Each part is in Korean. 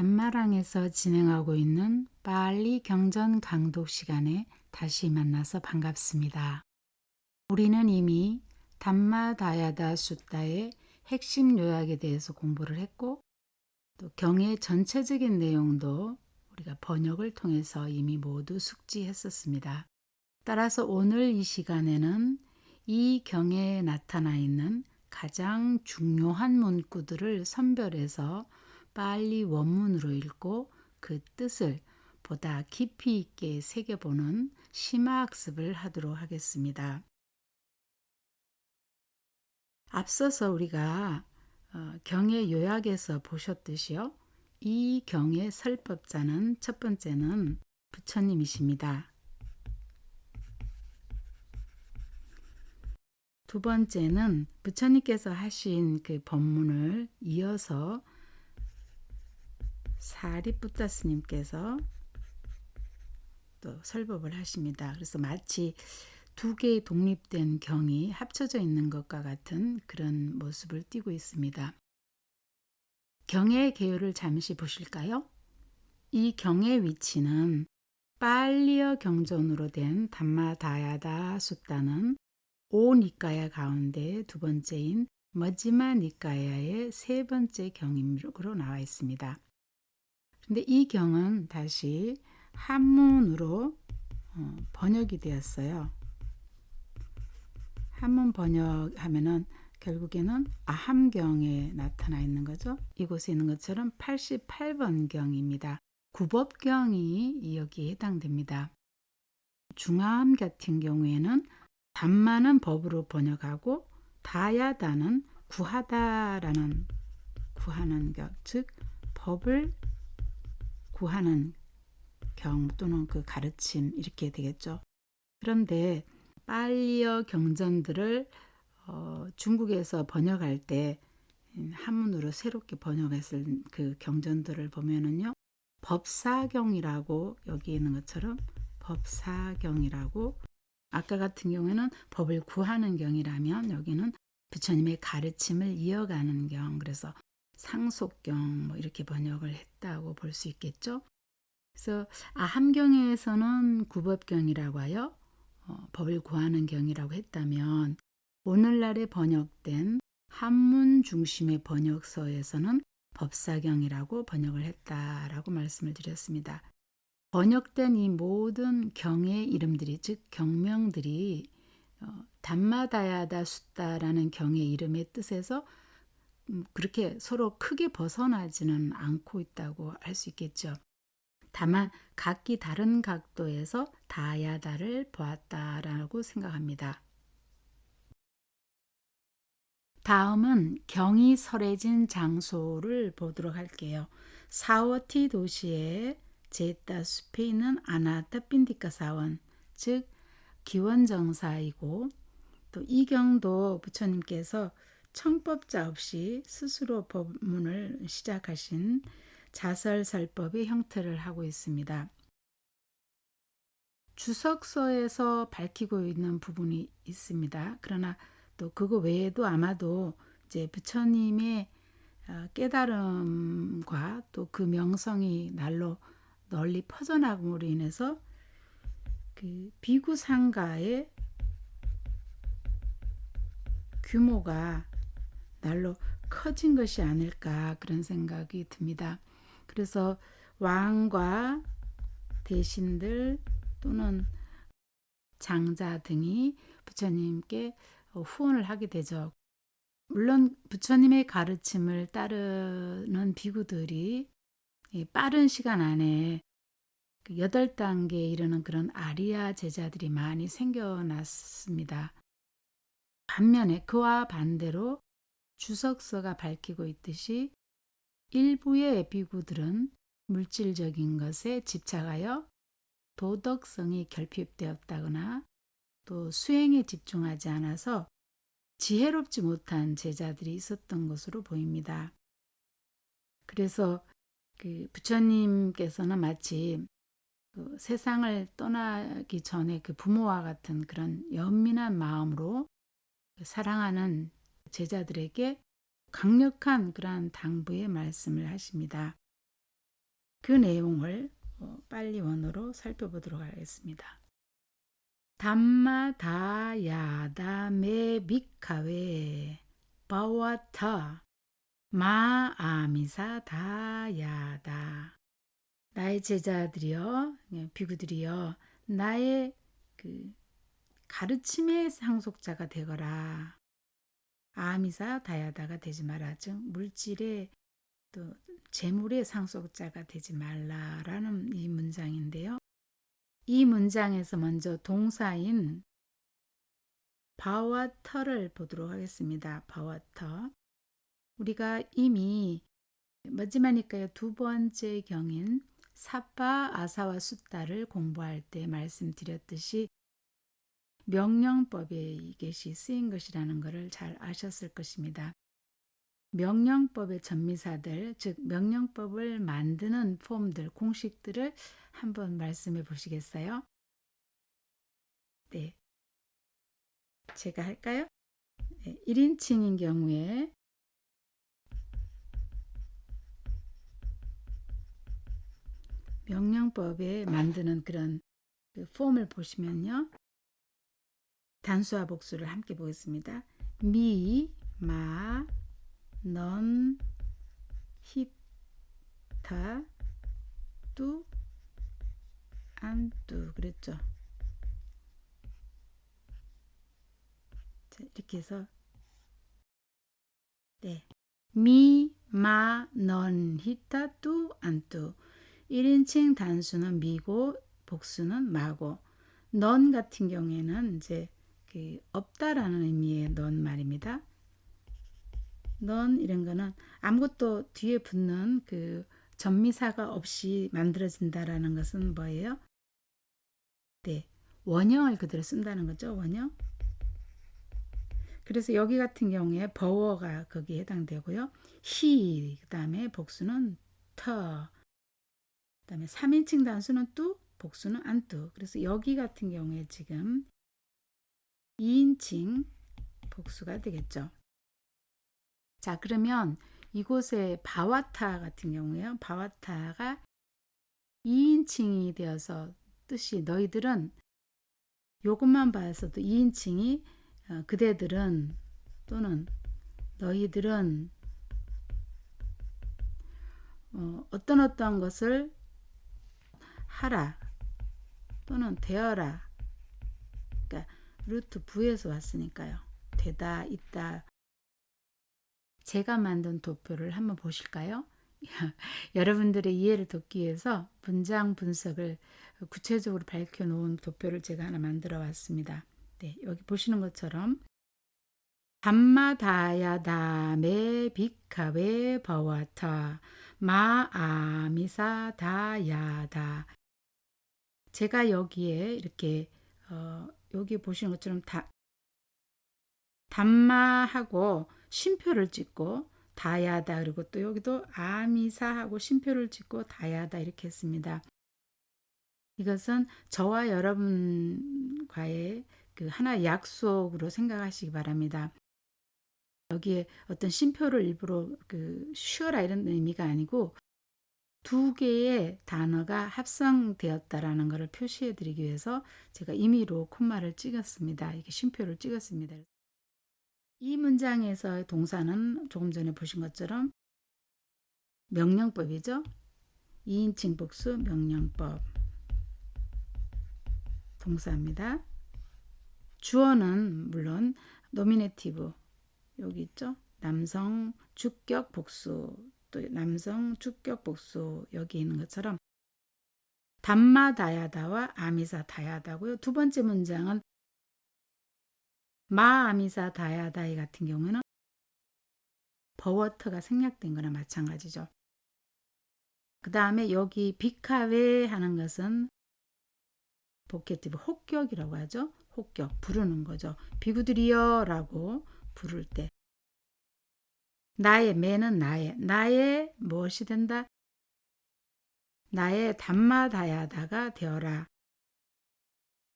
단마랑에서 진행하고 있는 빨리 경전 강독 시간에 다시 만나서 반갑습니다. 우리는 이미 담마다야다 숫다의 핵심 요약에 대해서 공부를 했고 또 경의 전체적인 내용도 우리가 번역을 통해서 이미 모두 숙지했었습니다. 따라서 오늘 이 시간에는 이 경에 나타나 있는 가장 중요한 문구들을 선별해서 빨리 원문으로 읽고 그 뜻을 보다 깊이 있게 새겨보는 심화학습을 하도록 하겠습니다. 앞서서 우리가 어, 경의 요약에서 보셨듯이요. 이 경의 설법자는 첫 번째는 부처님이십니다. 두 번째는 부처님께서 하신 그 법문을 이어서 사리뿌따 스님께서 또 설법을 하십니다. 그래서 마치 두 개의 독립된 경이 합쳐져 있는 것과 같은 그런 모습을 띠고 있습니다. 경의 개요를 잠시 보실까요? 이 경의 위치는 빨리어 경전으로 된 Dhammadāyāda Sutta는 오 니까야 가운데 두 번째인 머지마 니까야의 세 번째 경임으로 나와 있습니다. 근데 이 경은 다시 한문으로 어, 번역이 되었어요. 한문 번역하면은 결국에는 아함경에 나타나 있는 거죠. 이곳에 있는 것처럼 88번 경입니다. 구법경이 여기에 해당됩니다. 중암 같은 경우에는 단만은 법으로 번역하고 다야다는 구하다라는 구하는 격, 즉 법을 구하는 경 또는 그 가르침 이렇게 되겠죠. 그런데 빨리어 경전들을 어, 중국에서 번역할 때 한문으로 새롭게 번역했을 그 경전들을 보면은요. 법사경이라고 여기 있는 것처럼 법사경이라고 아까 같은 경우에는 법을 구하는 경이라면 여기는 부처님의 가르침을 이어가는 경 그래서 상속경 뭐 이렇게 번역을 했다고 볼 수 있겠죠. 그래서 아함경에서는 구법경이라고 하여 어, 법을 구하는 경이라고 했다면 오늘날에 번역된 한문 중심의 번역서에서는 법사경이라고 번역을 했다라고 말씀을 드렸습니다. 번역된 이 모든 경의 이름들이 즉 경명들이 어, Dhammadāyāda Sutta라는 경의 이름의 뜻에서 음, 그렇게 서로 크게 벗어나지는 않고 있다고 할 수 있겠죠. 다만 각기 다른 각도에서 dāyāda를 보았다라고 생각합니다. 다음은 경이 설해진 장소를 보도록 할게요. 사워티 도시의 제따 숲에 있는 아나타 빈디카 사원, 즉 기원정사이고 또 이경도 부처님께서 청법자 없이 스스로 법문을 시작하신 자설설법의 형태를 하고 있습니다. 주석서에서 밝히고 있는 부분이 있습니다. 그러나 또 그거 외에도 아마도 이제 부처님의 어, 깨달음과 또 그 명성이 날로 널리 퍼져나감으로 인해서 그 비구 상가의 규모가 날로 커진 것이 아닐까 그런 생각이 듭니다. 그래서 왕과 대신들 또는 장자 등이 부처님께 후원을 하게 되죠. 물론 부처님의 가르침을 따르는 비구들이 빠른 시간 안에 그 여덟 단계에 이르는 그런 아리아 제자들이 많이 생겨났습니다. 반면에 그와 반대로 주석서가 밝히고 있듯이 일부의 비구들은 물질적인 것에 집착하여 도덕성이 결핍되었다거나 또 수행에 집중하지 않아서 지혜롭지 못한 제자들이 있었던 것으로 보입니다. 그래서 그 부처님께서는 마치 그 세상을 떠나기 전에 그 부모와 같은 그런 연민한 마음으로 사랑하는 제자들에게 강력한 그러한 당부의 말씀을 하십니다. 그 내용을 어, 빨리 원어로 살펴보도록 하겠습니다. dhammadāyādā me bhikkhave bhavatha mā āmisadāyādā 나의 제자들이여 예, 비구들이여 나의 그 가르침의 상속자가 되거라 āmisadāyādā가 되지 마라 즉 물질의 또 재물의 상속자가 되지 말라라는 이 문장인데요. 이 문장에서 먼저 동사인 bhavatha를 보도록 하겠습니다. bhavatha. 우리가 이미 Majjhima Nikāya 두 번째 경인 Sabbāsava Sutta를 공부할 때 말씀드렸듯이 명령법에 이것이 쓰인 것이라는 것을 잘 아셨을 것입니다. 명령법의 전미사들, 즉 명령법을 만드는 폼들, 공식들을 한번 말씀해 보시겠어요? 네. 제가 할까요? 네, 1인칭인 경우에 명령법에 만드는 그런 그 폼을 보시면요. 단수와 복수를 함께 보겠습니다. 미, 마, 넌, 히타, 뚜, 안뚜 그랬죠. 자, 이렇게 해서 네. 미, 마, 넌, 히타, 뚜, 안뚜 1인칭 단수는 미고 복수는 마고 넌 같은 경우에는 이제 그 없다라는 의미의 넌 말입니다. 넌 이런 거는 아무것도 뒤에 붙는 그 전미사가 없이 만들어진다라는 것은 뭐예요? 네, 원형을 그대로 쓴다는 거죠. 원형. 그래서 여기 같은 경우에 버워가 거기에 해당되고요. 히, 그 다음에 복수는 터, 그 다음에 3인칭 단수는 뚜, 복수는 안 뚜. 그래서 여기 같은 경우에 지금 2인칭 복수가 되겠죠. 자, 그러면 이곳에 바와타 같은 경우에요. 바와타가 2인칭이 되어서 뜻이 너희들은 요것만 봐서도 2인칭이 어, 그대들은 또는 너희들은 어, 어떤 어떤 것을 하라 또는 되어라 그러니까 루트 부에서 왔으니까요. 되다 있다 제가 만든 도표를 한번 보실까요? 여러분들의 이해를 돕기 위해서 문장 분석을 구체적으로 밝혀놓은 도표를 제가 하나 만들어 왔습니다. 네, 여기 보시는 것처럼 dhammadāyādā me bhikkhave bhavatha mā āmisadāyādā 제가 여기에 이렇게 어, 여기 보시는 것처럼 다, dhamma하고 쉼표를 찍고 dāyādā 그리고 또 여기도 āmisa하고 쉼표를 찍고 dāyādā 이렇게 했습니다. 이것은 저와 여러분과의 그 하나 약속으로 생각하시기 바랍니다. 여기에 어떤 쉼표를 일부러 그 쉬어라 이런 의미가 아니고 두 개의 단어가 합성되었다라는 것을 표시해 드리기 위해서 제가 임의로 콤마를 찍었습니다. 이게 쉼표를 찍었습니다. 이 문장에서 동사는 조금 전에 보신 것처럼 명령법이죠. 2인칭 복수 명령법 동사입니다. 주어는 물론 nominative 여기 있죠. 남성 주격 복수 또 남성 주격 복수 여기 있는 것처럼 dhammadāyādā와 āmisadāyādā고요. 두 번째 문장은 mā āmisadāyādā 이 같은 경우는 bhavatha가 생략된 거나 마찬가지죠. 그 다음에 여기 bhikkhave 하는 것은 vocative 호격이라고 하죠. 호격 부르는 거죠. 비구들이여 라고 부를 때 나의 me는 나의 나의 무엇이 된다? 나의 dhammadāyādā가 되어라.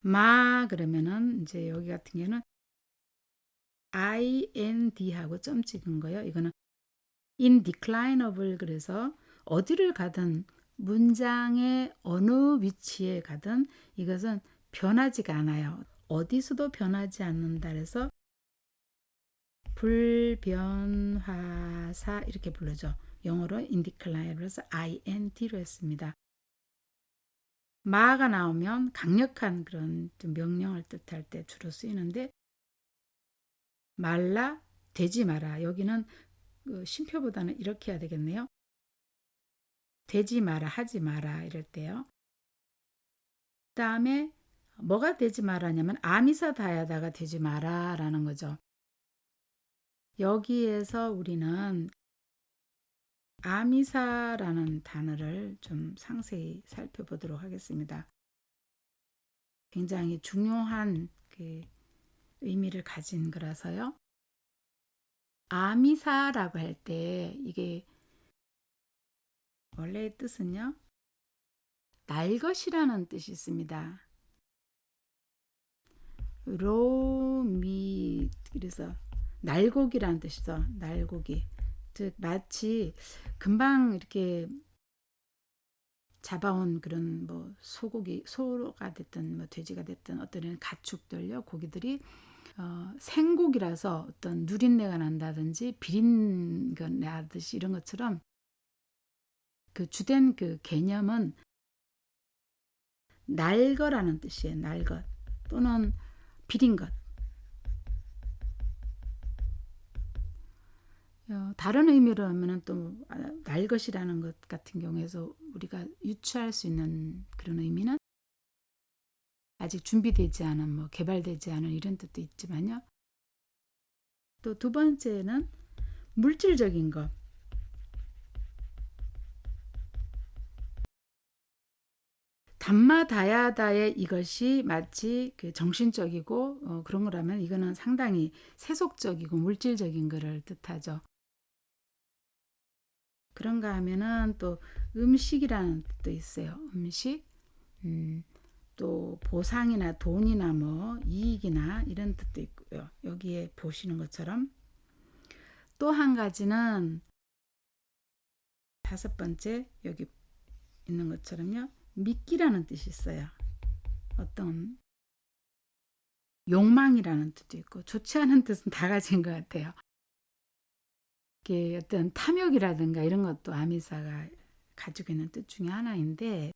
mā 그러면은 이제 여기 같은 경우는 ind하고 점 찍은 거예요. 이거는 in declineable 그래서 어디를 가든 문장의 어느 위치에 가든 이것은 변하지가 않아요. 어디서도 변하지 않는다 그래서 불변화사 이렇게 부르죠. 영어로 해서 ind로 했습니다. 마가 나오면 강력한 그런 좀 명령을 뜻할 때 주로 쓰이는데 말라 되지 마라 여기는 그 쉼표보다는 이렇게 해야 되겠네요. 되지 마라 하지 마라 이럴 때요. 그 다음에 뭐가 되지 마라냐면 āmisa dāyādā가 되지 마라라는 거죠. 여기에서 우리는 āmisa라는 단어를 좀 상세히 살펴보도록 하겠습니다. 굉장히 중요한 그 의미를 가진 거라서요. 아미사라고 할 때 이게 원래의 뜻은요. 날 것이라는 뜻이 있습니다. 로미 그래서 날고기라는 뜻이죠. 날고기. 즉 마치 금방 이렇게 잡아온 그런 뭐 소고기 소가 됐든 뭐 돼지가 됐든 어떤 가축들요 고기들이 어, 생고기라서 어떤 누린내가 난다든지 비린 거 나듯이 이런 것처럼 그 주된 그 개념은 날거라는 뜻이에요. 날것 또는 비린 것. 다른 의미로 하면은 또 아, 날것이라는 것 같은 경우에서 우리가 유추할 수 있는 그런 의미는 아직 준비되지 않은 뭐 개발되지 않은 이런 뜻도 있지만요. 또 두 번째는 물질적인 것. dhammadāyādā의 이것이 마치 그 정신적이고 어, 그런 거라면 이거는 상당히 세속적이고 물질적인 것을 뜻하죠. 그런가 하면은 또 음식이라는 뜻도 있어요. 음식. 음, 또 보상이나 돈이나 뭐 이익이나 이런 뜻도 있고요. 여기에 보시는 것처럼 또 한 가지는 다섯 번째 여기 있는 것처럼요. 믿기라는 뜻이 있어요. 어떤 욕망이라는 뜻도 있고 좋지 않은 뜻은 다 가진 것 같아요. 이게 어떤 탐욕이라든가 이런 것도 āmisa가 가지고 있는 뜻 중에 하나인데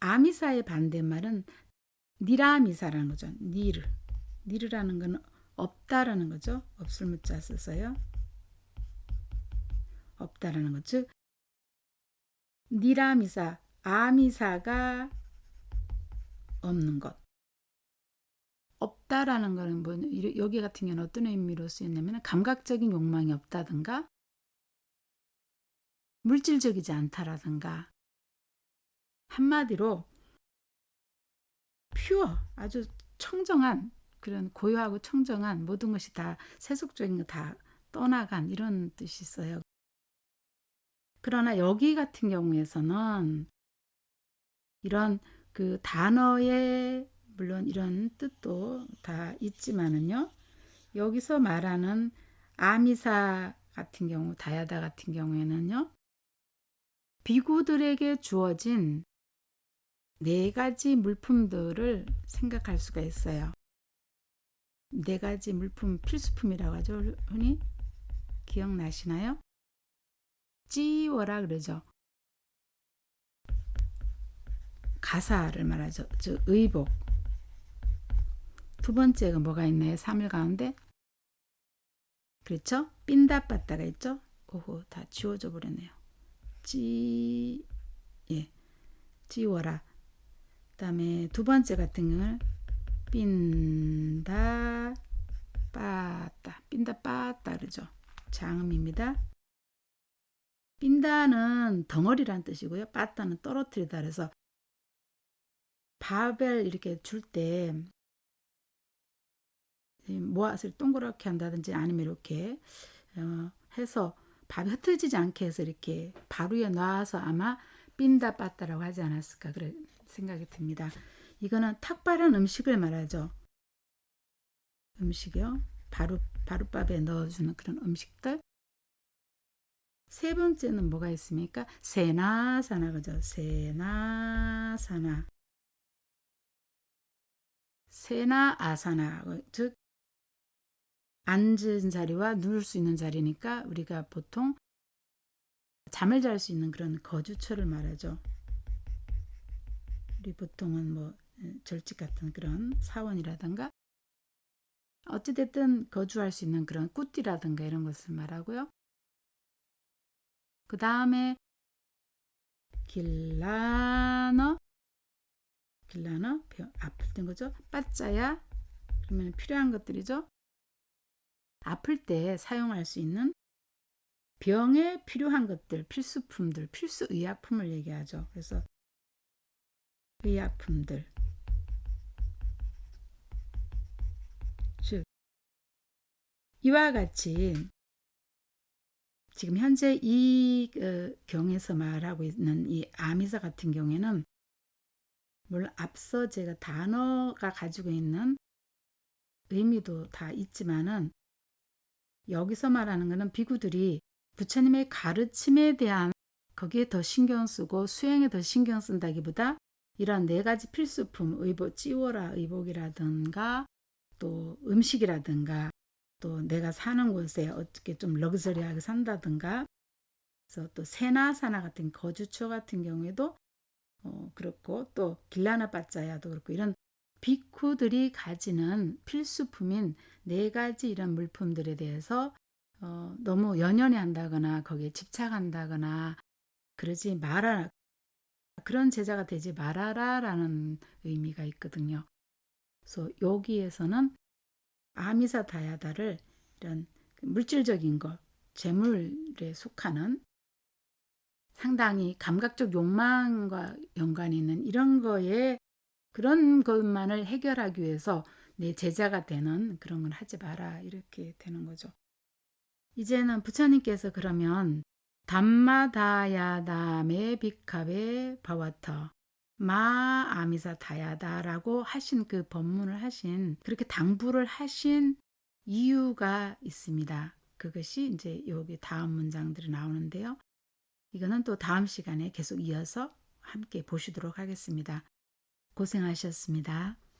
āmisa의 반대말은 nirāmisa라는 거죠. nir. nir라는 건 없다라는 거죠. 없을 무자 써서요. 없다라는 거. 즉 nirāmisa, āmisa가 없는 것. 없다라는 거는 뭐 여기 같은 경우는 어떤 의미로 쓰였냐면 감각적인 욕망이 없다든가 물질적이지 않다라든가 한마디로 퓨어 아주 청정한 그런 고요하고 청정한 모든 것이 다 세속적인 거 다 떠나간 이런 뜻이 있어요. 그러나 여기 같은 경우에서는 이런 그 단어의 물론 이런 뜻도 다 있지만은요. 여기서 말하는 āmisa 같은 경우, dāyādā 같은 경우에는요. 비구들에게 주어진 네 가지 물품들을 생각할 수가 있어요. 네 가지 물품 필수품이라고 하죠. 흔히 기억나시나요? 찌워라 그러죠. 가사를 말하죠. 즉 의복. 두 번째가 뭐가 있나요? 3일 가운데 그렇죠? 삔다 빠따가 있죠? 오호 다 지워져 버렸네요. 찌 예. 지워라. 그 다음에 두 번째 같은 경우는 삔다 빠따 삔다 빠따 그러죠. 장음입니다. 삔다는 덩어리란 뜻이고요. 빠따는 떨어뜨리다 그래서 밥을 이렇게 줄 때 모아서 동그랗게 한다든지 아니면 이렇게 어, 해서 밥이 흩어지지 않게 해서 이렇게 밥 위에 놔서 아마 삔다 빠따라고 하지 않았을까 그래 생각이 듭니다. 이거는 탁발한 음식을 말하죠. 음식이요. 바로 바루밥에 넣어주는 그런 음식들. 세 번째는 뭐가 있습니까? 세나사나 그죠? 세나사나 세나 아사나 즉 앉은 자리와 누울 수 있는 자리니까 우리가 보통 잠을 잘 수 있는 그런 거주처를 말하죠. 우리 보통은 뭐 절집 같은 그런 사원이라든가 어찌됐든 거주할 수 있는 그런 꾸띠라든가 이런 것을 말하고요. 그 다음에 길라너 길라너 아플 땐 거죠. 빠짜야 그러면 필요한 것들이죠. 아플 때 사용할 수 있는 병에 필요한 것들, 필수품들, 필수 의약품을 얘기하죠. 그래서 의약품들. 즉, 이와 같이 지금 현재 이 어, 경에서 말하고 있는 이 āmisa 같은 경우에는 물론 앞서 제가 단어가 가지고 있는 의미도 다 있지만은 여기서 말하는 것은 비구들이 부처님의 가르침에 대한 거기에 더 신경 쓰고 수행에 더 신경 쓴다기보다 이런 네 가지 필수품 의복 찌워라 의복이라든가 또 음식이라든가 또 내가 사는 곳에 어떻게 좀 럭셔리하게 산다든가. 그래서 또 세나 사나 같은 거주처 같은 경우에도 어, 그렇고 또 길라나 빠짜야도 그렇고 이런 비쿠들이 가지는 필수품인 네 가지 이런 물품들에 대해서 어, 너무 연연해 한다거나 거기에 집착한다거나 그러지 말아라. 그런 제자가 되지 말아라 라는 의미가 있거든요. 그래서 여기에서는 āmisa dāyādā를 이런 물질적인 것, 재물에 속하는 상당히 감각적 욕망과 연관이 있는 이런 거에 그런 것만을 해결하기 위해서 내 제자가 되는 그런 건 하지 마라 이렇게 되는 거죠. 이제는 부처님께서 그러면 dhammadāyādā me bhikkhave bhavatha mā āmisa dāyādā라고 하신 그 법문을 하신 그렇게 당부를 하신 이유가 있습니다. 그것이 이제 여기 다음 문장들이 나오는데요. 이거는 또 다음 시간에 계속 이어서 함께 보시도록 하겠습니다. 고생하셨습니다.